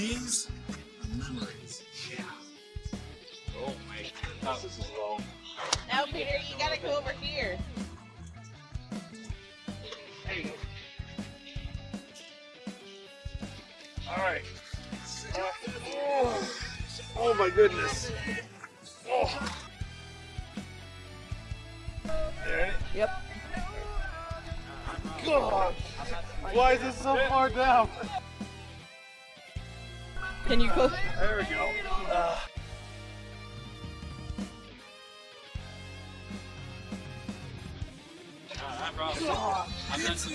these memories. Yeah. Oh my god, this is long. Now, Peter, you gotta go over here. There you go. Alright. Oh. oh my goodness. Oh. There it is. Yep. God! Why is it so far down? Can you go? There we go. Uh.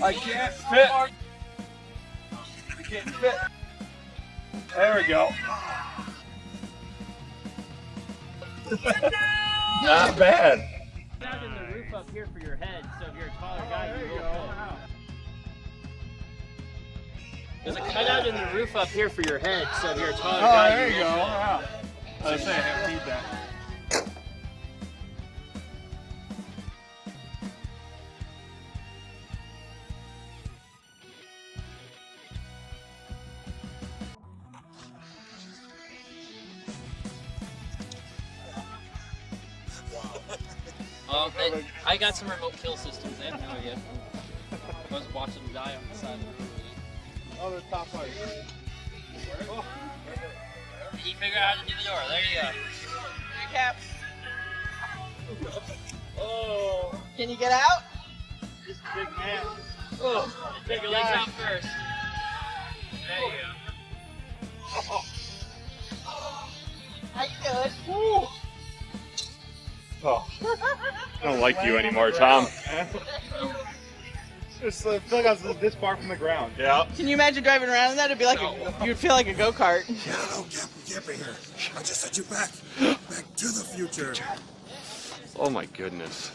I can't fit. I can't fit. There we go. Not bad. Down in the roof up here for your head, so if you're a taller guy, you will fit. There's a cutout in the roof up here for your head, so if you're a taller Oh, guy, there you will go. Wow. I was saying, I have feedback. Um, I got some remote kill systems. Have no idea. I was watching them die on the side of the road. Oh, there's top. You figure out how to do the door. There you go. Recap. Oh, Can you get out? this big man. Oh, oh take your legs out first. There you go. How you doing? Oh, I don't like you anymore, Tom. Just uh, feel like I was this far from the ground. Yeah. Can you imagine driving around in that? It'd be like a, you'd feel like a go kart. Hello, Captain Kipper here. I just sent you back. Back to the future. Oh my goodness.